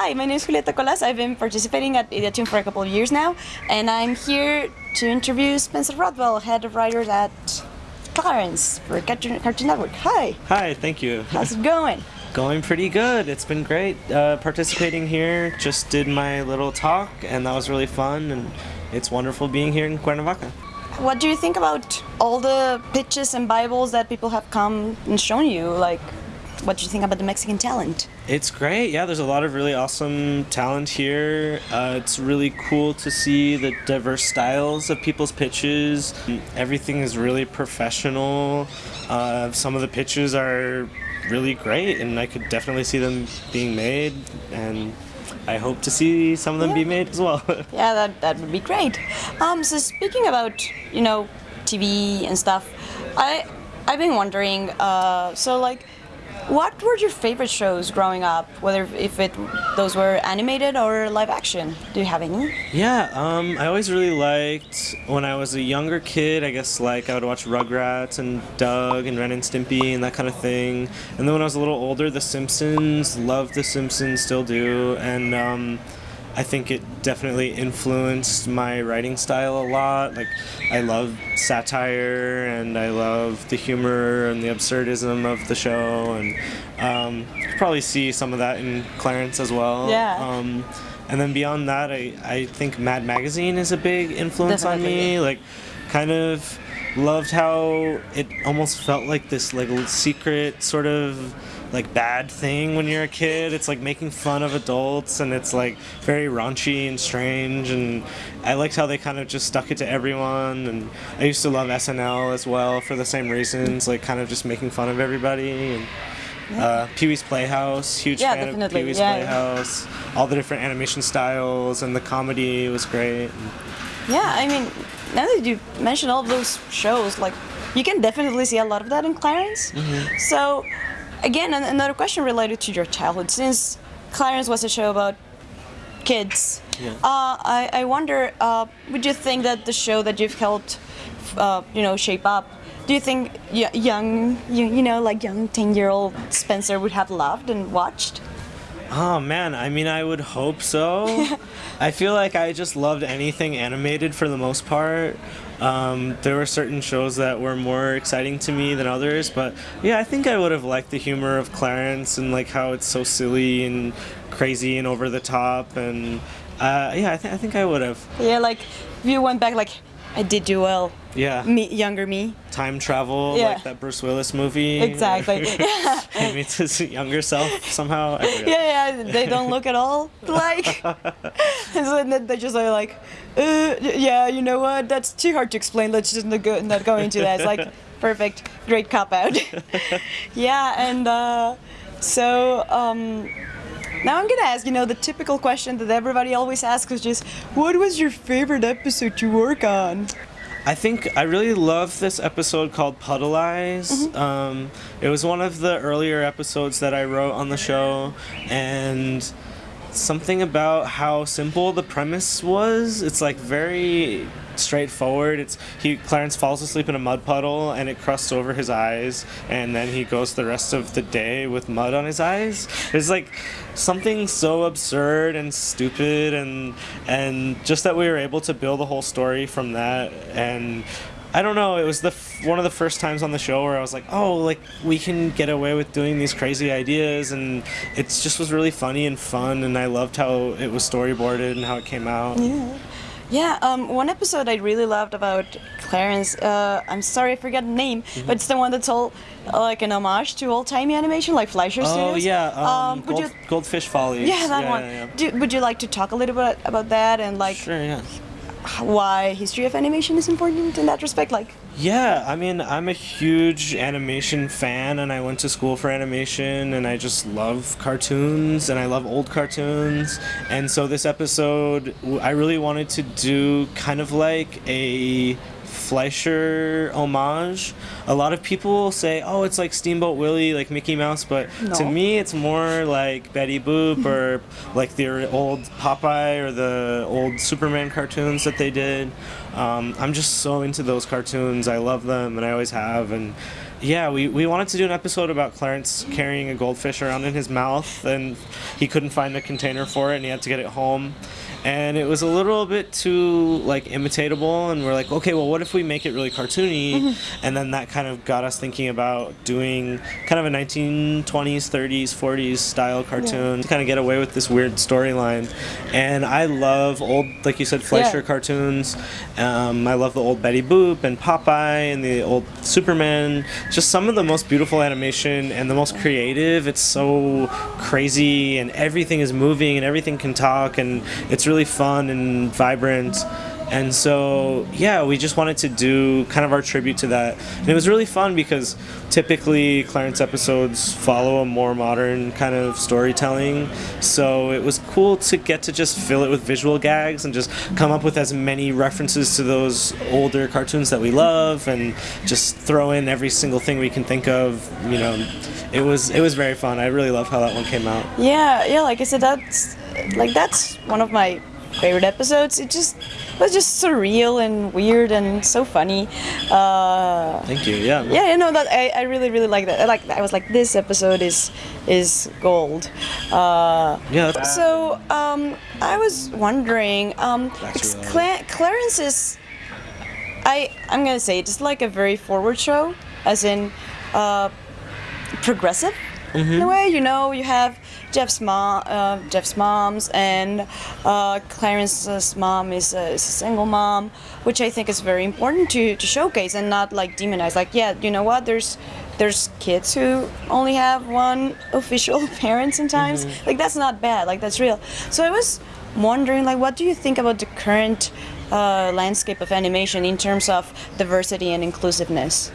Hi, my name is Julieta Colas. I've been participating at Ideatoon for a couple of years now, and I'm here to interview Spencer Rothbell, head of writers at Clarence for Cartoon, Cartoon Network. Hi, Hi, thank you. how's it going? Going pretty good. It's been great uh, participating here. Just did my little talk, and that was really fun. And it's wonderful being here in Cuernavaca. What do you think about all the pitches and Bibles that people have come and shown you? Like, what do you think about the Mexican talent? It's great. Yeah, there's a lot of really awesome talent here. Uh, it's really cool to see the diverse styles of people's pitches. Everything is really professional. Uh, some of the pitches are really great, and I could definitely see them being made. And I hope to see some of them be made as well. Yeah, that, that would be great. Um, so speaking about you know TV and stuff, I I've been wondering. Uh, so like, what were your favorite shows growing up? Whether if it those were animated or live action? Do you have any? Yeah, um, I always really liked when I was a younger kid. I guess like I would watch Rugrats and Doug and Ren and Stimpy and that kind of thing. And then when I was a little older, The Simpsons. Loved The Simpsons, still do. And um, I think it definitely influenced my writing style a lot. Like I love satire and I love the humor and the absurdism of the show. And um, you could probably see some of that in Clarence as well. Yeah. Um, and then beyond that, I, I think Mad Magazine is a big influence on me. Like, kind of loved how it almost felt like this like secret sort of like bad thing when you're a kid. It's like making fun of adults, and it's like very raunchy and strange. And I liked how they kind of just stuck it to everyone. And I used to love SNL as well for the same reasons, like kind of just making fun of everybody. And, uh, Pee Wee's Playhouse, huge Yeah, fan definitely, of Pee Wee's yeah. Playhouse. All the different animation styles and the comedy was great. Yeah, I mean, now that you mention all of those shows, like you can definitely see a lot of that in Clarence. So, again, an- another question related to your childhood, since Clarence was a show about kids. Yeah. Uh, I, I wonder, uh, would you think that the show that you've helped, uh, you know, shape up, do you think y- young, you, you know, like young ten-year-old Spencer would have loved and watched? Oh man, I mean, I would hope so. I feel like I just loved anything animated for the most part. Um, there were certain shows that were more exciting to me than others, but yeah, I think I would have liked the humor of Clarence and like how it's so silly and crazy and over the top, and uh, yeah, I, th- I think I would have. Yeah, like if you went back, like I did do well, Yeah, me, younger me. time travel, Yeah. like that Bruce Willis movie. Exactly. Yeah. It meets his younger self somehow. Yeah, yeah, they don't look at all like. and then they just are like, uh, yeah, you know what? That's too hard to explain. Let's just not go, not go into that. It's like perfect, great cop out. yeah, and uh, so um, now I'm gonna ask, you know, the typical question that everybody always asks is just, what was your favorite episode to work on? I think I really love this episode called Puddle Eyes. Um, it was one of the earlier episodes that I wrote on the show, and something about how simple the premise was. It's like very straightforward. It's he Clarence falls asleep in a mud puddle and it crusts over his eyes, and then he goes the rest of the day with mud on his eyes. It's like something so absurd and stupid, and and just that we were able to build a whole story from that and. I don't know. It was the f- one of the first times on the show where I was like, "Oh, like we can get away with doing these crazy ideas," and it just was really funny and fun. And I loved how it was storyboarded and how it came out. Yeah. Yeah, um, one episode I really loved about Clarence, uh, I'm sorry I forgot the name, Mm-hmm. but it's the one that's all uh, like an homage to old timey animation, like Fleischer Oh Studios. yeah, um, would Gold, you, Goldfish Follies. yeah, that one. Yeah, yeah. Do, would you like to talk a little bit about that and like Sure, yeah. Why history of animation is important in that respect? Like, Yeah, I mean, I'm a huge animation fan, and I went to school for animation, and I just love cartoons, and I love old cartoons. And so this episode, I really wanted to do kind of like a Fleischer homage. A lot of people say, "Oh, it's like Steamboat Willie, like Mickey Mouse," but to me, it's more like Betty Boop or like the old Popeye or the old Superman cartoons that they did. Um, I'm just so into those cartoons. I love them, and I always have. And yeah, we, we wanted to do an episode about Clarence carrying a goldfish around in his mouth, and he couldn't find a container for it, and he had to get it home. And it was a little bit too like imitatable, and we're like, okay, well, what if we make it really cartoony? And then that kind of got us thinking about doing kind of a 1920s, 30s, 40s style cartoon to kind of get away with this weird storyline. And I love old, like you said, Fleischer Yeah. cartoons. Um, I love the old Betty Boop and Popeye and the old Superman. Just some of the most beautiful animation and the most creative. It's so crazy and everything is moving and everything can talk and it's really fun and vibrant. And so, yeah, we just wanted to do kind of our tribute to that. And it was really fun because typically Clarence episodes follow a more modern kind of storytelling. So it was cool to get to just fill it with visual gags and just come up with as many references to those older cartoons that we love and just throw in every single thing we can think of. You know, it was it was very fun. I really love how that one came out. Yeah, yeah. Like I said, that's like that's one of my favorite episodes. It just was just surreal and weird and so funny. Uh, Thank you. Yeah. yeah, you know that I, I really really like that. I like I was like this episode is is gold. Uh, Yeah. so um, I was wondering, um, Cla- Clarence is. I I'm gonna say it's like a very forward show, as in uh, progressive in a way. You know, you have Jeff's mom, uh, Jeff's moms, and uh, Clarence's mom is a, is a single mom, which I think is very important to, to showcase and not like demonize. Like, yeah, you know what? There's there's kids who only have one official parent sometimes. Like that's not bad. Like that's real. So I was wondering, like, what do you think about the current uh, landscape of animation in terms of diversity and inclusiveness?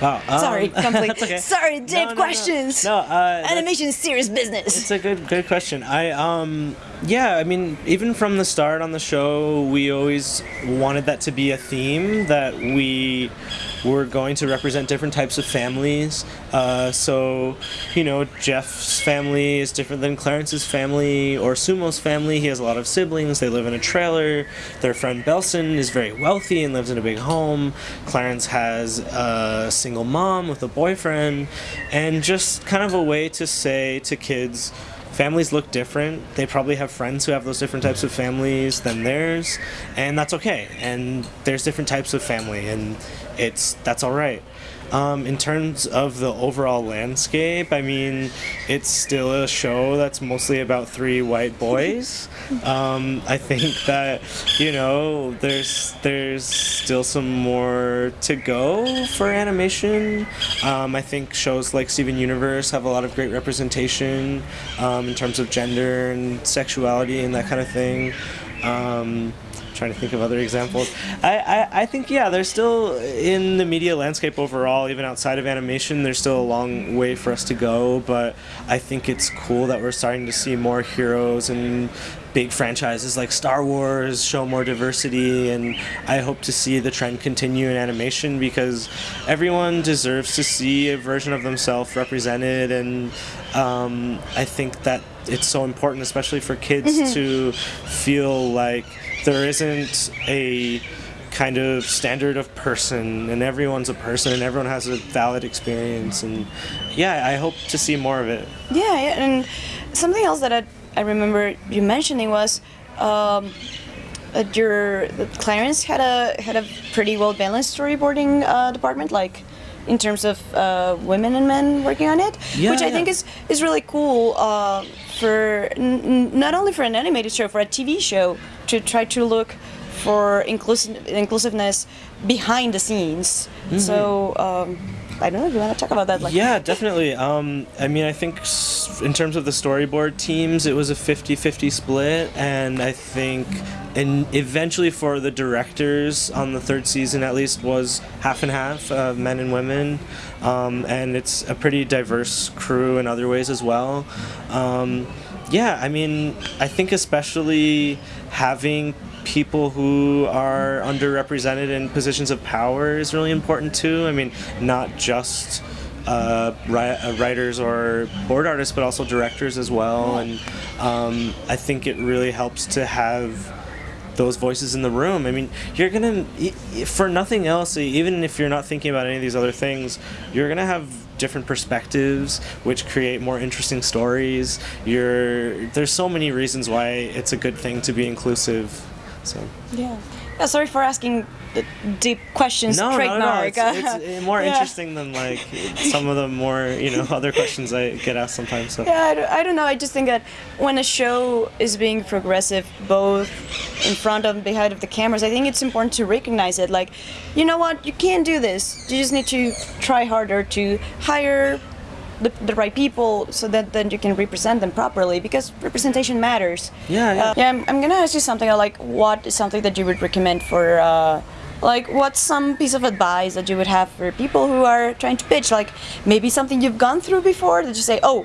Wow. um, Sorry, complete. that's okay. Sorry, No, deep no, no. questions. No, uh, Animation is serious business. It's a good good question. I um yeah, I mean even from the start on the show, we always wanted that to be a theme that we were going to represent different types of families. Uh, so, you know, Jeff's family is different than Clarence's family or Sumo's family. He has a lot of siblings. They live in a trailer. Their friend Belson is very wealthy and lives in a big home. Clarence has a single mom with a boyfriend, and just kind of a way to say to kids, families look different. They probably have friends who have those different types of families than theirs, and that's okay. And there's different types of family, and it's that's all right. Um, in terms of the overall landscape, I mean, it's still a show that's mostly about three white boys. Um, I think that you know there's there's still some more to go for animation. Um, I think shows like Steven Universe have a lot of great representation um, in terms of gender and sexuality and that kind of thing. Trying to think of other examples. I, I, I think yeah, there's still in the media landscape overall, even outside of animation, there's still a long way for us to go. But I think it's cool that we're starting to see more heroes and big franchises like Star Wars show more diversity, and I hope to see the trend continue in animation because everyone deserves to see a version of themselves represented, and um, I think that it's so important, especially for kids, to feel like there isn't a kind of standard of person and everyone's a person and everyone has a valid experience and yeah i hope to see more of it. Yeah, and something else that I, I remember you mentioning was um, that your Clarence had a had a pretty well balanced storyboarding uh, department, like in terms of uh, women and men working on it, Yeah, which I yeah. think is is really cool uh, for not only for an animated show, for a TV show to try to look for inclusive inclusiveness behind the scenes. So. Um, I don't know if you want to talk about that. Like, yeah definitely um, i mean i think in terms of the storyboard teams it was a 50-50 split and i think and eventually for the directors on the third season at least was half and half uh, men and women um, and it's a pretty diverse crew in other ways as well um, yeah i mean i think especially having people who are underrepresented in positions of power is really important too. I mean, not just uh, uh, writers or board artists, but also directors as well. And um, I think it really helps to have those voices in the room. I mean, you're gonna for nothing else, even if you're not thinking about any of these other things, you're gonna have different perspectives which create more interesting stories you're there's so many reasons why it's a good thing to be inclusive so Yeah. Yeah, sorry for asking the deep questions. no, not at all. trademark. It's, it's uh, more Yeah. interesting than like some of the more you know other questions I get asked sometimes. So Yeah, I don't, I don't know. I just think that when a show is being progressive, both in front of and behind of the cameras, I think it's important to recognize it. Like, you know what? You can't do this. You just need to try harder to hire the, the right people so that then you can represent them properly because representation matters. Yeah, yeah. Uh, yeah, I'm, I'm gonna ask you something. Like, what is something that you would recommend for? Uh, like, what's some piece of advice that you would have for people who are trying to pitch? Like, maybe something you've gone through before that you say, oh,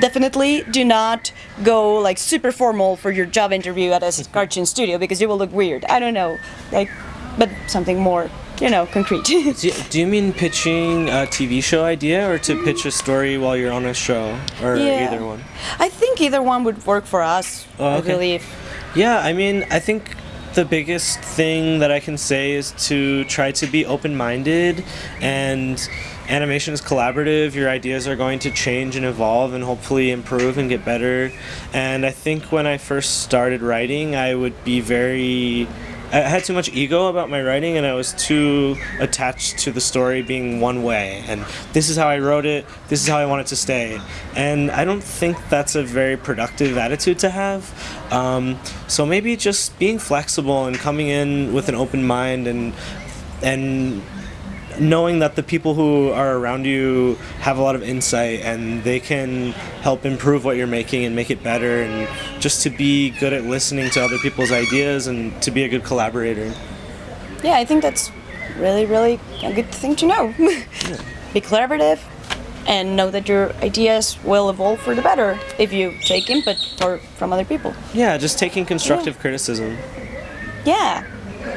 definitely do not go like super formal for your job interview at a cartoon studio because you will look weird. I don't know, like, but something more, you know, concrete. do you, do you mean pitching a TV show idea or to pitch a story while you're on a show or Yeah. either one? I think either one would work for us. Oh, I believe. Yeah, I mean, I think the biggest thing that I can say is to try to be open minded and animation is collaborative. Your ideas are going to change and evolve and hopefully improve and get better. And I think when I first started writing, I would be very. I had too much ego about my writing and I was too attached to the story being one way. And this is how I wrote it, this is how I want it to stay. And I don't think that's a very productive attitude to have. Um, so maybe just being flexible and coming in with an open mind and and knowing that the people who are around you have a lot of insight and they can help improve what you're making and make it better and just to be good at listening to other people's ideas and to be a good collaborator. Yeah, I think that's really, really a good thing to know. Be collaborative and know that your ideas will evolve for the better if you take input for, from other people. Yeah, just taking constructive criticism. Yeah,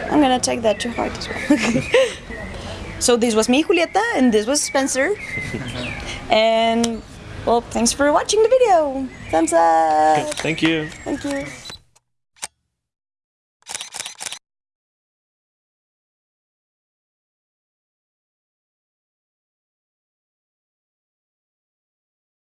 I'm gonna take that to heart as well. so this was me, Julieta, and this was Spencer. and well, thanks for watching the video. Thumbs up. Thank you. Thank you.